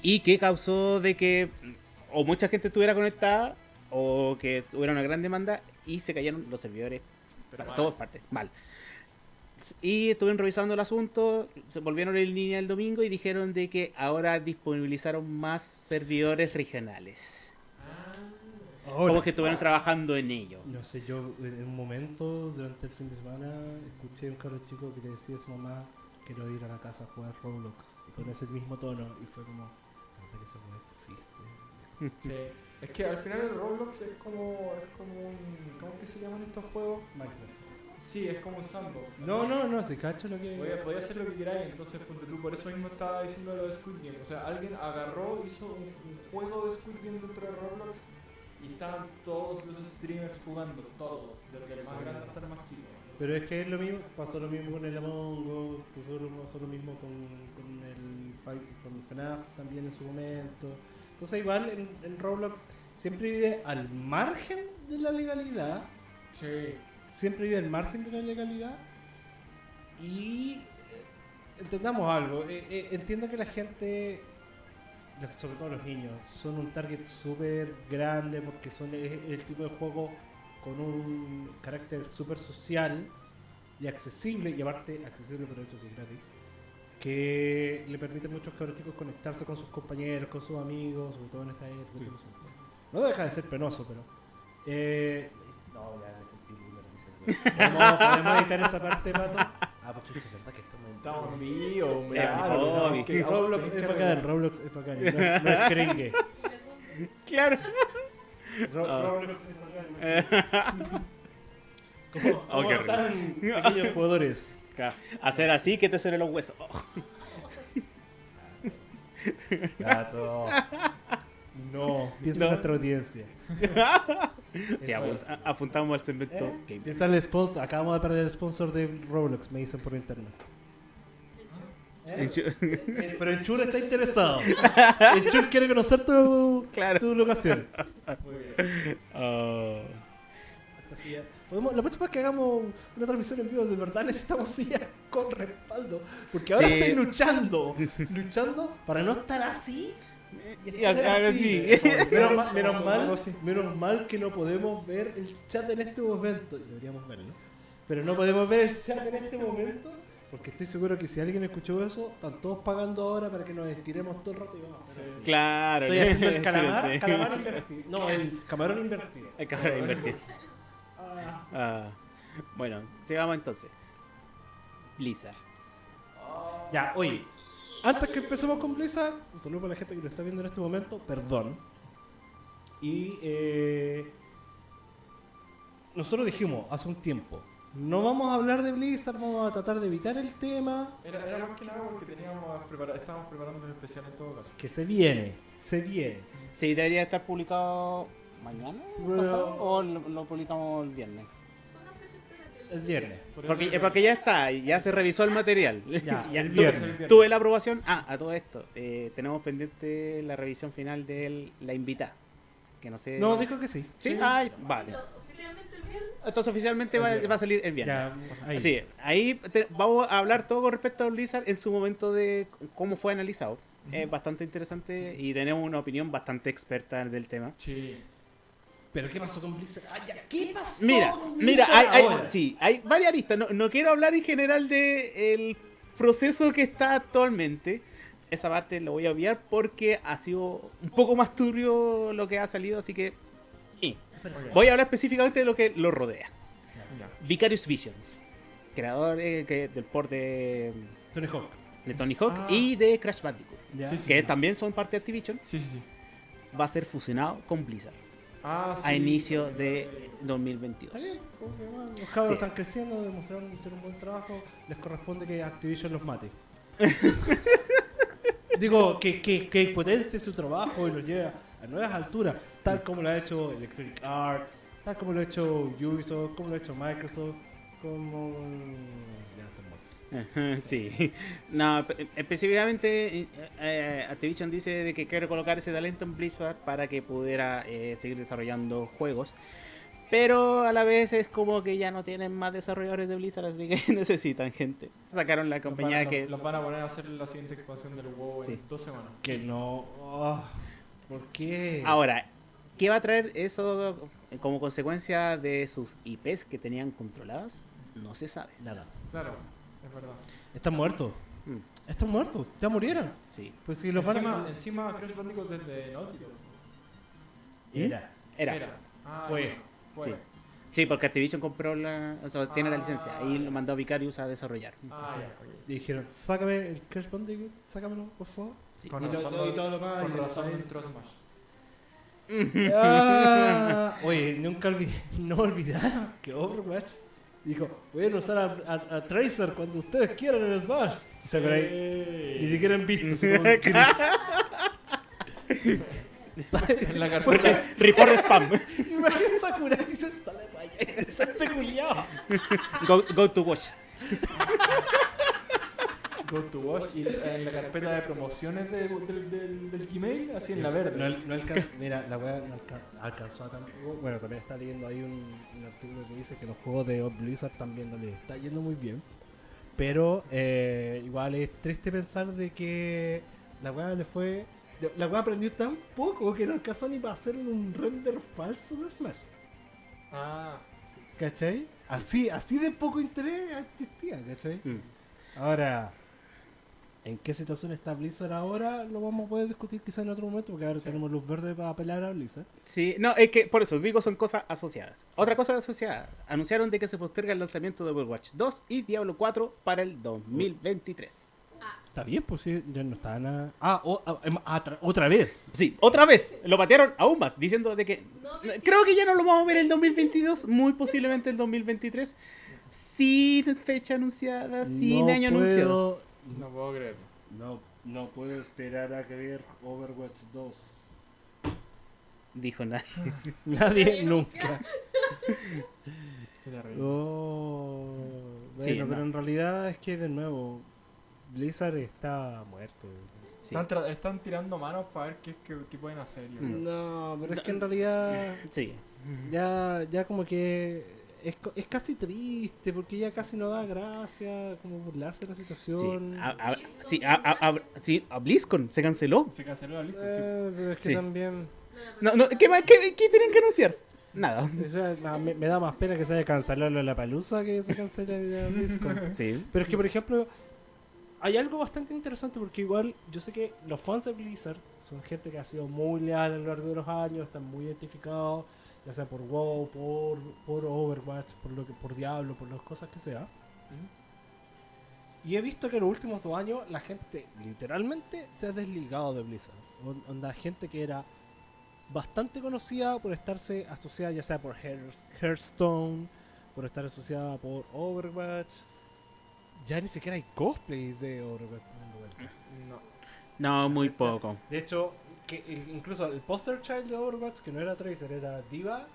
y que causó de que o mucha gente estuviera conectada o que hubiera una gran demanda y se cayeron los servidores Pero para todas partes, mal. Y estuvieron revisando el asunto, se volvieron en línea el domingo y dijeron de que ahora disponibilizaron más servidores regionales. Ah, Ahora. Como que estuvieron trabajando en ello. No sé, yo en un momento durante el fin de semana escuché a un cabro chico que le decía a su mamá quiero ir a la casa a jugar Roblox y con ese mismo tono y fue como parece que ese juego existe. sí. Es que al final el Roblox es como, es como un... ¿Cómo es que se llaman estos juegos? Minecraft. Sí, es como un sandbox. No, no, no, se cacho lo que Podía, podía hacer lo que queráis, entonces ponte tú, por eso mismo estaba diciendo lo de Squid Game. O sea, alguien agarró, hizo un, un juego de Squid Game dentro de Roblox y estaban todos los streamers jugando, todos, desde el más grande hasta el más chico. Pero es que es lo mismo, pasó lo mismo con el Among Us, pasó lo, mismo con, con el con el FNAF también en su momento. Entonces igual en, en Roblox siempre vive al margen de la legalidad, Sí. siempre vive al margen de la legalidad y eh, entendamos algo. eh, eh, entiendo que la gente, sobre todo los niños, son un target súper grande porque son el, el tipo de juego con un carácter súper social y accesible, y aparte accesible por el hecho que es gratis, que le permite a muchos cabros chicos conectarse con sus compañeros, con sus amigos, sobre todo en esta época. eso. No deja de ser penoso, pero... Eh, no, ya me sentí dice el güey. ¿Podemos, editar esa parte, Pato? Ah, pues chucha, verdad que estamos vivo, hombre. Es claro, tenemos que- Roblox es bacán, Roblox es bacán. No, es- no es cringe. Claro. Ro- Ah. Roblox es bacán. ¿Cómo, Oh, cómo qué están aquellos jugadores? Hacer así que te suenen los huesos. Oh. Gato. No, piensa No. en nuestra audiencia. Sí, apunt- a- apuntamos al segmento ¿Eh? Piensa en el sponsor. Acabamos de perder el sponsor de Roblox, me dicen por internet. Eh, Pero el Chur está interesado. El Chur quiere conocer tu, Claro. tu locación. Muy bien. Oh. Silla- Podemos, la próxima vez que hagamos una transmisión en vivo, de verdad necesitamos sillas con respaldo. Porque ahora Sí. estoy luchando, luchando para no estar así. Y. Menos, mal, menos, mal, así. menos mal que no podemos ver el chat en este momento. Deberíamos verlo. Pero no podemos ver el chat en este momento. Porque estoy seguro que si alguien escuchó eso, están todos pagando ahora para que nos estiremos todo el rato y vamos a así. Claro. Estoy haciendo el calamar, Sí. calamar invertido. No, el camarón invertido. Acaba de invertir. Ah. Ah, bueno, sigamos entonces. Blizzard. Ya, oye, antes que empecemos con Blizzard, un saludo para la gente que lo está viendo en este momento, perdón. Y eh, nosotros dijimos hace un tiempo, no vamos a hablar de Blizzard, vamos a tratar de evitar el tema Era, era más que nada porque teníamos prepara- estábamos preparando un especial en todo caso. que se viene, se viene. Sí, debería estar publicado mañana Bueno. pasado, o lo, lo publicamos el viernes. El viernes. Por eso Porque, es que- porque ya está, ya se revisó el material. Ya, y el Tuve- viernes. Tuve la aprobación. Ah, a todo esto, eh, tenemos pendiente la revisión final de la invitada. Que no sé. No, dijo que sí. Sí, ay, vale. Oficialmente el viernes. Entonces oficialmente va, va a salir el viernes. Ya, ahí. Sí, ahí te- vamos a hablar todo con respecto a Blizzard en su momento de cómo fue analizado. Es bastante interesante y tenemos una opinión bastante experta del tema. Sí. Pero ¿qué pasó con Blizzard? Ah, ya, ¿Qué pasó Mira, con mira, Blizzard hay, hay- ahora? sí, hay varias aristas. No, no quiero hablar en general de el proceso que está actualmente. Esa parte lo voy a obviar porque ha sido un poco más turbio lo que ha salido, así que. Voy a hablar específicamente de lo que lo rodea. Vicarious Visions, creador eh, que- del port de, Tony Hawk. de Tony Hawk Ah. y de Crash Bandicoot. Sí, sí. que también son parte de Activision, Sí, sí, sí. va a ser fusionado con Blizzard Ah, sí. a inicio de 2022. Está bien, los cabros Sí. están creciendo, demostraron que hicieron un buen trabajo, les corresponde que Activision los mate. Digo, que, que, que potencie su trabajo y los lleve a nuevas alturas, tal como lo ha hecho Electronic Arts, tal como lo ha hecho Ubisoft, como lo ha hecho Microsoft, como... Sí, no, pe- específicamente eh, eh, Activision dice de que quiere colocar ese talento en Blizzard para que pudiera eh, seguir desarrollando juegos. Pero a la vez es como que ya no tienen más desarrolladores de Blizzard, así que necesitan gente. Sacaron la compañía a- que... Los van a poner a hacer la siguiente expansión del WoW Sí. en dos semanas. Que no... ah, ¿Por qué? Ahora, ¿qué va a traer eso como consecuencia de sus IPs que tenían controladas? No se sabe. Nada. Claro, es verdad. Están muertos. Mm, Están muertos. Ya murieron. sí, Pues si los van encima, a... encima Crash Bandicoot desde Naughty Dog. Era. era. Ah, Fue. Fue. Sí. Sí, porque Activision compró la... O sea, tiene la Ah. licencia y lo mandó a Vicarious a desarrollar. Ah, ya. Y dijeron, sácame el Crash Bandicoot, sácamelo, por favor. Sí. Con Y lo- razón, y todo lo más, con y razón entró Smash. Ah, oye, nunca olvidé, no olvidaron que Overwatch dijo, pueden usar a, a- a Tracer cuando ustedes quieran en Smash. Y Sakurai, ni siquiera han visto. En la carpeta. Report spam. Imagina Sakurai y se sale para allá. Exacto, culiao. Go, go to watch. Go to Watch y en la carpeta de promociones de- del, del, del Gmail, así en la verde. No, no alcanzó, mira, la weá no alca- alcanzó a tampoco. Bueno, también está leyendo ahí un, un artículo que dice que los juegos de Blizzard también no les está yendo muy bien. Pero eh, igual es triste pensar de que la weá le fue. La weá aprendió tan poco que no alcanzó ni para hacer un render falso de Smash. Ah, ¿Cachai? Así, así de poco interés existía, ¿cachai? Mm. Ahora, ¿en qué situación está Blizzard ahora? Lo vamos a poder discutir quizá en otro momento, porque ahora tenemos luz verde para apelar a Blizzard. Sí, no, es que por eso digo son cosas asociadas. Otra cosa asociada, anunciaron de que se posterga el lanzamiento de Overwatch 2 y Diablo 4 para el 2023. Está bien, pues sí, ya no está nada. Ah, o- ah, em, ah, tra- otra vez. Sí, otra vez, lo patearon aún más, diciendo de que No, creo que ya no lo vamos a ver el 2022, muy posiblemente el 2023, sin fecha anunciada, sin No año anunciado. No puedo creerlo. No, no puedo esperar a que ver Overwatch 2. Dijo nadie. Nadie nunca. Qué terrible. Oh, bueno, Sí, pero no. en realidad es que de nuevo Blizzard está muerto. Sí. Están, tra- están tirando manos para ver qué, es que, qué pueden hacer. yo creo. No, pero es que en realidad Sí. ya, ya como que es, es casi triste porque ya casi no da gracia como burlarse de la Sí, situación. a, a- sí, a, a- a- sí, a BlizzCon se canceló. Se canceló lista. sí. Eh, pero es que Sí. también No, no, ¿qué, qué, qué tienen que anunciar? Nada. o sea, ma- me, me da más pena que se haya cancelado la palusa que se cancele la BlizzCon. Sí. Pero es que, por ejemplo, hay algo bastante interesante porque igual yo sé que los fans de Blizzard son gente que ha sido muy leal a lo largo de los años, están muy identificados, ya sea por WoW, por, por Overwatch, por lo que por Diablo, por las cosas que sea. Y he visto que en los últimos dos años la gente literalmente se ha desligado de Blizzard. On- Onda, gente que era bastante conocida por estarse asociada ya sea por Hearth- Hearthstone, por estar asociada por Overwatch. Ya ni siquiera hay cosplays de Overwatch. No. No, muy poco. De hecho, que incluso el poster child de Overwatch, que no era Tracer, era Diva,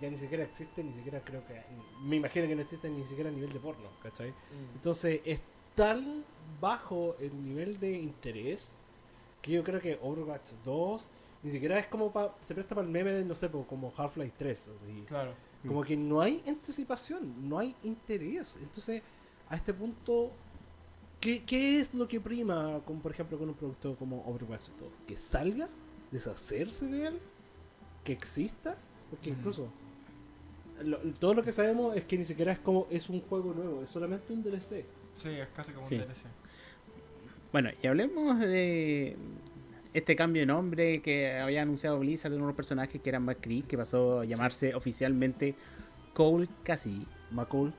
ya ni siquiera existe, ni siquiera creo que... Me imagino que no existe ni siquiera a nivel de porno, ¿cachai? Entonces es tan bajo el nivel de interés que yo creo que Overwatch 2 ni siquiera es como pa, se presta para el meme de, no sé, como Half-Life 3. Así. Claro. Como que no hay anticipación, no hay interés. Entonces, a este punto, ¿qué, qué es lo que prima, con, por ejemplo, con un producto como Overwatch 2? ¿Que salga? ¿Deshacerse de él? ¿Que exista? Porque incluso, lo- todo lo que sabemos es que ni siquiera es como es un juego nuevo, es solamente un DLC. Sí, es casi como Sí. un DLC. Bueno, y hablemos de este cambio de nombre que había anunciado Blizzard de unos personajes que eran McCree, que pasó a llamarse oficialmente Cole Cassidy. McCall.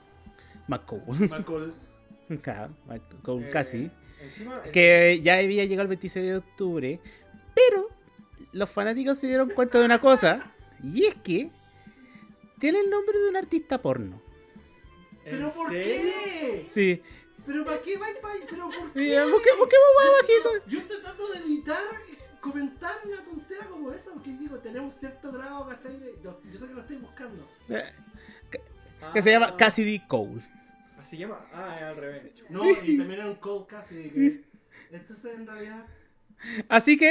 McCole. McCall. Cole Eh, Cassidy. Encima, Que ya había llegado el 26 de octubre. Pero los fanáticos se dieron cuenta de una cosa. Y es que tiene el nombre de un artista porno. ¿Pero por qué? Sí. ¿Pero para qué va ¿Pero por qué? Mira, busque- busquemos más abajito. Yo estoy tratando de evitar comentar una tontera como esa, porque digo, tenemos cierto grado, ¿cachai? de- yo, yo sé que lo estoy buscando. Eh, Que se llama Ah, Cassidy Cole. Así se llama. Ah, es al revés. No, Sí. y también era un cold casi. Que, entonces, en realidad. Así que,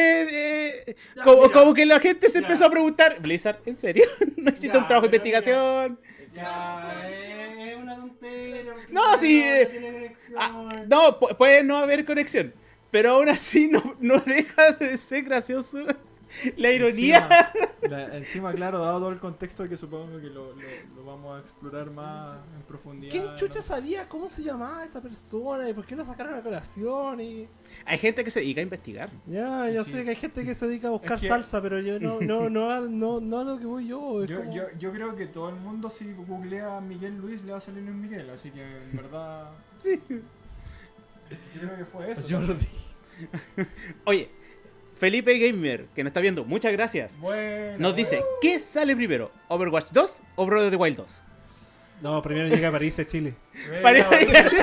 eh, Ya, como, mira. como que la gente se Ya. empezó a preguntar, Blizzard, ¿en serio? ¿No existe Ya, un trabajo de investigación? Ya, eh, es una porque No, sí, eh, tiene conexión. Ah, no, pu- puede no haber conexión, pero aún así no, no deja de ser gracioso la ironía. Encima, la- encima, claro, dado todo el contexto que supongo que lo, lo- lo vamos a explorar más en profundidad. ¿Quién ¿no? chucha sabía cómo se llamaba esa persona y por qué la sacaron a colación? Y... Hay gente que se dedica a investigar. Ya, yo Sí. sé que hay gente que se dedica a buscar Es que- salsa, pero yo no, no, no, a- no, no a lo que voy yo. Yo, como- yo, yo creo que todo el mundo si googlea a Miguel Luis le va a salir un Miguel, así que en verdad Sí. yo creo que fue eso. Jordi. Oye, Felipe Gamer, que nos está viendo, muchas gracias. Bueno, Nos dice, ¿qué sale primero? ¿Overwatch 2 o Breath of the Wild 2? No, primero llega a París, a Chile. bueno, hablando.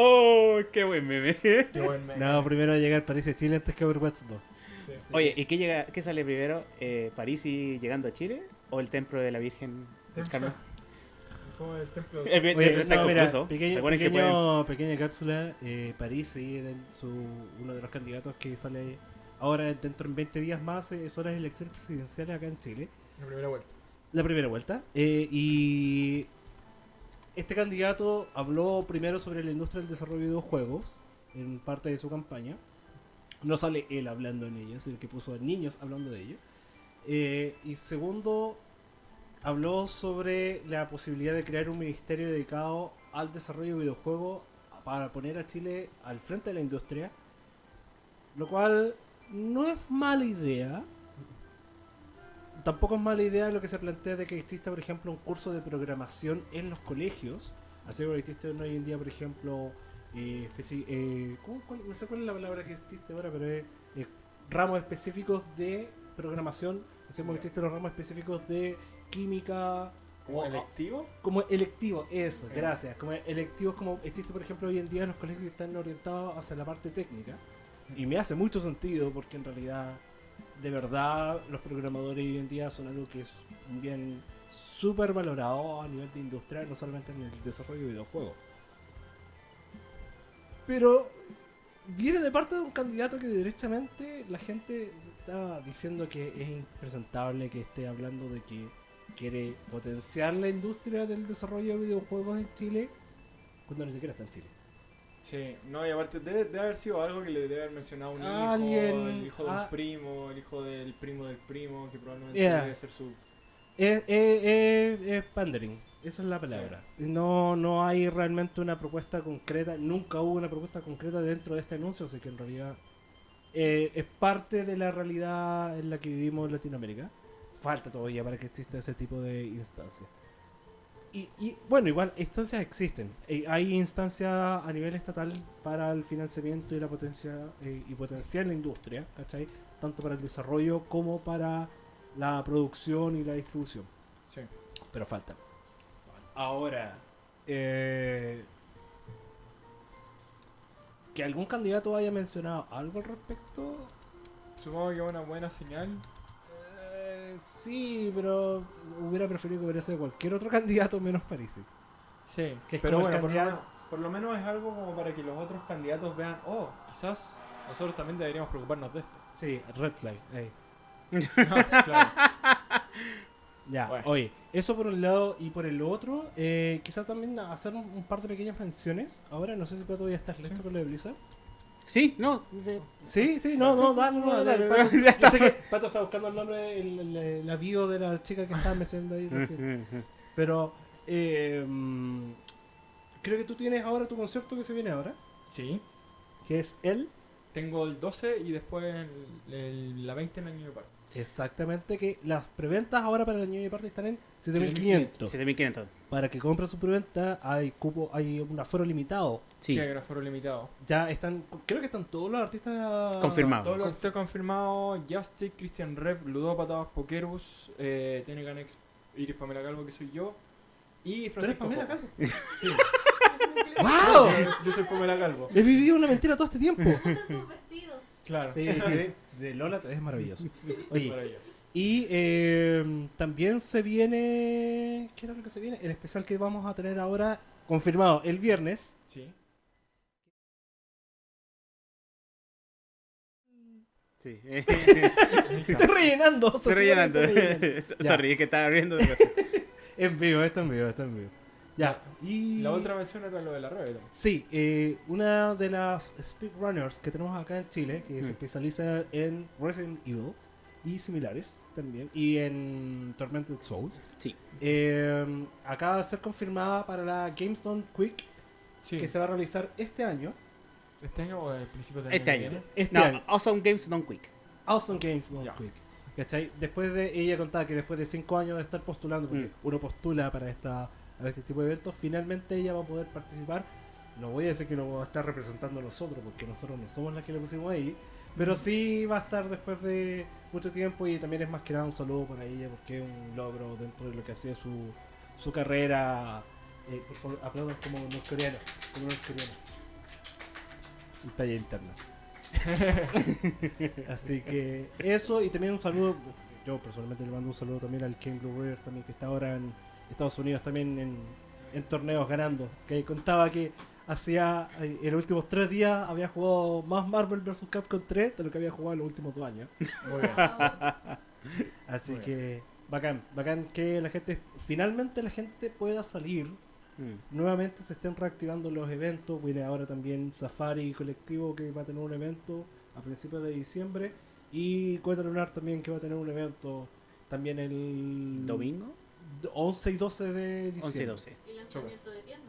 Oh, qué buen meme. qué buen meme. No, primero llega a París, a Chile antes que Overwatch 2. Sí, sí. Oye, ¿y qué, llega, qué sale primero? Eh, ¿París y llegando a Chile? ¿O el templo de la Virgen del. Carmen? Como el templo. El, el- Oye, el- está no, mira, inconcluso. pequeño, Recuerden que pueden- pequeño- pequeña cápsula. Eh, París el- su, uno de los candidatos que sale ahora dentro de 20 días más. eh, son las elecciones presidenciales acá en Chile. La primera vuelta. La primera vuelta. Eh, y este candidato habló primero sobre la industria del desarrollo de videojuegos en parte de su campaña. No sale él hablando en ella, sino que puso a niños hablando de ello. Eh, y segundo, habló sobre la posibilidad de crear un ministerio dedicado al desarrollo de videojuegos para poner a Chile al frente de la industria. Lo cual no es mala idea. Tampoco es mala idea lo que se plantea de que exista, por ejemplo, un curso de programación en los colegios. Así como existe hoy en día, por ejemplo, eh, eh, ¿cómo- cuál- no sé cuál es la palabra que existe ahora, pero es eh, ramos específicos de programación. Así como existen los ramos específicos de química. ¿Como o- electivo? como electivo, eso, gracias. Como electivos como existe, por ejemplo, hoy en día en los colegios que están orientados hacia la parte técnica. Y me hace mucho sentido porque en realidad, de verdad, los programadores hoy en día son algo que es bien súper valorado a nivel de industria, no solamente en el desarrollo de videojuegos. Pero viene de parte de un candidato que derechamente la gente está diciendo que es impresentable que esté hablando de que quiere potenciar la industria del desarrollo de videojuegos en Chile cuando ni siquiera está en Chile. Sí, no, y aparte debe, debe haber sido algo que le debe haber mencionado un hijo, el hijo de ah. un primo, el hijo del primo del primo, que probablemente Yeah. debe ser su... Es, es- es- es pandering, esa es la palabra. No, no hay realmente una propuesta concreta, nunca hubo una propuesta concreta dentro de este anuncio, así que en realidad eh, es parte de la realidad en la que vivimos en Latinoamérica. Falta todavía para que exista ese tipo de instancias. Y, y, bueno, igual, instancias existen. Eh, hay instancias a nivel estatal para el financiamiento y la potencia eh, y potenciar la industria, ¿cachai? Tanto para el desarrollo como para la producción y la distribución. Sí. Pero falta. Ahora, eh, que algún candidato haya mencionado algo al respecto. Supongo que es una buena señal. Sí, pero hubiera preferido que hubiera sido cualquier otro candidato menos Parisi. Sí, Que es pero como el bueno, por lo, candidato- menos, por lo menos es algo como para que los otros candidatos vean, oh, quizás nosotros también deberíamos preocuparnos de esto. Sí, red flag. ahí. claro. Ya, Bueno. oye, eso por un lado y por el otro, eh, quizás también hacer un, un par de pequeñas menciones. Ahora, no sé si Pato ya estás listo Sí. con lo de Blizzard. Sí, no. sí. Sí, sí, no, no, dale, no, No, dale, dale, Pato, ya yo sé que Pato está buscando el nombre, el, el- el- la bio de la chica que estaba mencionando ahí recién. Pero, eh, creo que tú tienes ahora tu concierto que se viene ahora, Sí. que es el, Tengo el 12 y después el- el- la 20 en el New Park. exactamente, que las preventas ahora para el año de parte están en 7500. 7500. Para que compren su preventa hay cupo, hay un aforo limitado. Sí. Sí, hay un aforo limitado. Ya están, creo que están todos los artistas Confirmados. Todo lo que esté confirmado, Justic, Christian Rev, Ludópatas, Pokerus, eh, Tenecan X, Iris Pamela Calvo, que soy yo, y ¿Tú eres Francisco Pamela. Calvo? Sí, ¡Wow! yo, yo soy Pamela Calvo. He vivido una mentira todo este tiempo. Claro. Sí, de, de Lola es maravilloso. Oye, Maravilloso. Y eh, también se viene. ¿Qué era lo que se viene? El especial que vamos a tener ahora, confirmado el viernes. Sí. Sí. Estoy rellenando. Estoy rellenando. estoy rellenando. Sorry, es que estaba riendo de cosas. En vivo, esto en vivo, esto en vivo. Ya, y. La otra mención era lo de la Rebel. Sí, eh, una de las speedrunners que tenemos acá en Chile, que se Mm. especializa en Resident Evil y similares también, y en Tormented Souls, Sí. eh, acaba de ser confirmada para la GameStone Quick, Sí. que se va a realizar este año. ¿Este año o el principio del Este año? viene? Este No, año. Awesome Games Don't Quick. Awesome GameStone Ya. Quick. ¿Cachai? Después de ella contaba que después de 5 años de estar postulando, porque Mm. uno postula para esta para este tipo de eventos, finalmente ella va a poder participar. No voy a decir que nos va a estar representando a nosotros, porque nosotros no somos las que le pusimos ahí, pero sí va a estar después de mucho tiempo y también es más que nada un saludo para ella, porque es un logro dentro de lo que hacía su, su carrera. Eh, por favor, aplaudan como norcoreanos, como norcoreanos. Un talla interna. Así que eso y también un saludo, yo personalmente le mando un saludo también al King Blue River también que está ahora en Estados Unidos también en, en torneos ganando. Que contaba que hacía eh, en los últimos tres días había jugado más Marvel vs. Capcom 3 de lo que había jugado en los últimos dos años. Muy bien. Así Muy que bacán, bacán que la gente, finalmente la gente pueda salir Mm. nuevamente se estén reactivando los eventos. Viene ahora también Safari Colectivo que va a tener un evento a principios de diciembre. Y Cueta Lunar también que va a tener un evento también el ¿Domingo? 11 y 12 de diciembre. 11 y 12. Y lanzamiento de tiendas.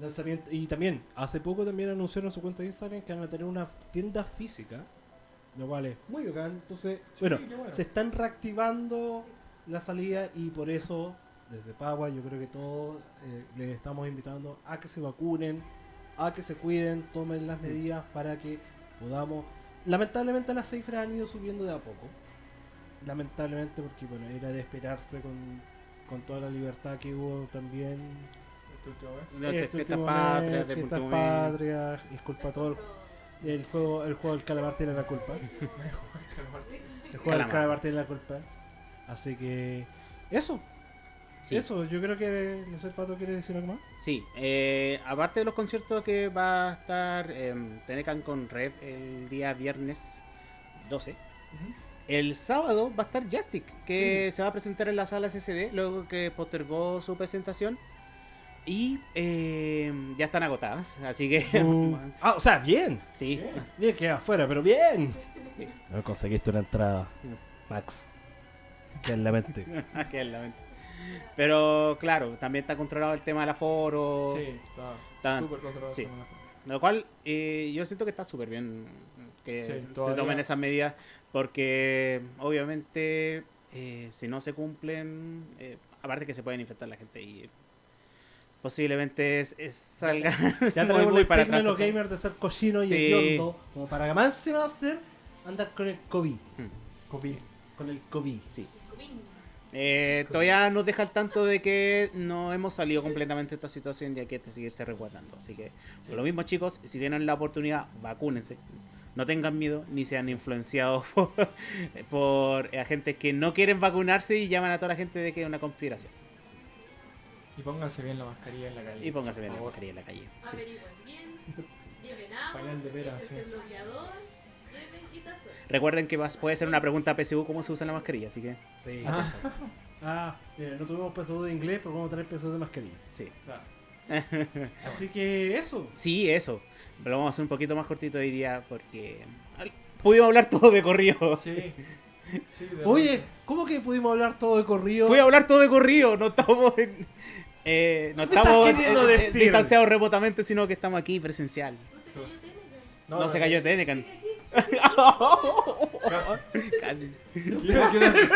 Lanzamiento- y también, hace poco también anunciaron su cuenta de Instagram que van a tener una tienda física, lo cual es muy bacán. Entonces, Sí, bueno, se están reactivando la salida y por eso, desde Pagua, yo creo que todos eh, les estamos invitando a que se vacunen, a que se cuiden, tomen las medidas para que podamos. Lamentablemente las cifras han ido subiendo de a poco. Lamentablemente, porque bueno, era de esperarse con, con toda la libertad que hubo también Mes. De este patrias, mes, de mes. patrias, es culpa todo el, el juego, el juego del calamar tiene la culpa. El juego del Calamar. tiene la culpa. Así que eso, Sí. eso, yo creo que no sé Pato quiere decir algo más. Sí, eh, aparte de los conciertos que va a estar eh, Tenecan con Red el día viernes 12, el sábado va a estar Jastic, que se va a presentar en la sala CCD, luego que postergó su presentación. Y eh, ya están agotadas, así que... ah, o sea, bien, sí, Bien. bien que afuera, pero bien. Sí. No conseguiste una entrada, Max. Que en la mente. aquí en la mente. Pero claro, también está controlado el tema del aforo. Sí, está Está- súper controlado. sí. el tema de la forma. Lo cual eh, yo siento que está súper bien que Sí, se tomen esas medidas porque obviamente eh, si no se cumplen, eh, aparte que se pueden infectar la gente y posiblemente es, es- salga Ya muy, tenemos muy para atrás. los gamers de ser cochino y Sí. hediondo, como para que más se va a hacer andar con el COVID. COVID. Con el COVID. Sí. Eh, todavía nos deja al tanto de que no hemos salido completamente de esta situación y hay que seguirse resguardando. Así que, por lo mismo, chicos, si tienen la oportunidad, vacúnense. No tengan miedo ni sean influenciados por, por agentes que no quieren vacunarse y llaman a toda la gente de que es una conspiración. Y pónganse bien la mascarilla en la calle. Y pónganse bien la mascarilla en la calle. Sí. Averigüen bien. Lleven agua. De bloqueador. Lleven quitasol. Recuerden que vas- puede ser una pregunta a PSU cómo se usa la mascarilla, así que Sí. Ah. Ah, mira, no tuvimos peso de inglés, pero vamos a tener peso de mascarilla. sí. Claro. Así que eso. Sí, eso. Lo vamos a hacer un poquito más cortito hoy día porque pudimos hablar todo de corrido. Sí. Sí, Oye. ¿cómo que pudimos hablar todo de corrido? Fui a hablar todo de corrido, no estamos en, eh, no ¿Qué me estás estamos eh, eh, distanciados remotamente, sino que estamos aquí presencial. No No, se cayó Tenecan. No, se cayó Tenecan. Casi. Yo, yo también, Me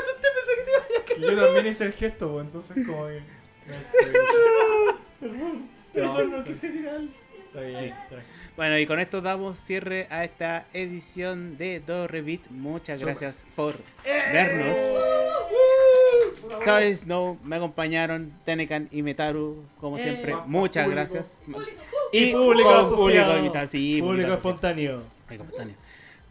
asusté, pensé que te iba a que yo también hice el gesto, entonces como que... este, Perdón, No, perdón, no quise viral. Está bien, tranqui. Bueno, y con esto damos cierre a esta edición de Do Revit. Muchas Súper. gracias por vernos. Sabes, no, me acompañaron Tenecan y Metaru, como Eh, siempre. Muchas público. gracias. Público, Y público con asociado. público invitado, sí, Público espontáneo. Público espontáneo.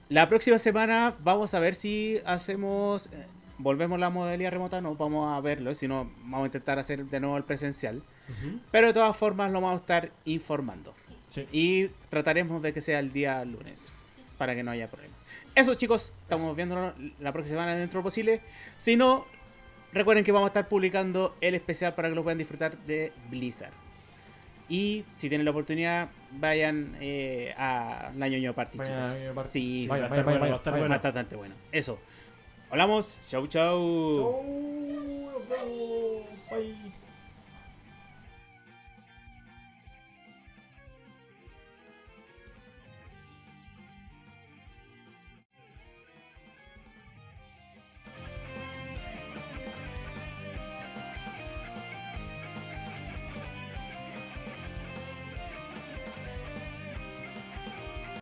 La próxima semana vamos a ver si hacemos, eh, volvemos la modalidad remota, no vamos a verlo, sino vamos a intentar hacer de nuevo el presencial. Pero de todas formas lo vamos a estar informando. Sí. Y trataremos de que sea el día lunes, para que no haya problema. Eso chicos, estamos viéndolo la próxima semana dentro de lo posible. Si no, recuerden que vamos a estar publicando el especial para que lo puedan disfrutar de Blizzard. Y si tienen la oportunidad, vayan eh, a la ñoño Party, Vayan chicos. a mi parte. Sí, va a vaya, estar vaya, bueno, va a vaya, estar vaya. bueno. bastante bueno. Eso. Hablamos. Chau, chau. Chau, nos vemos. Bye.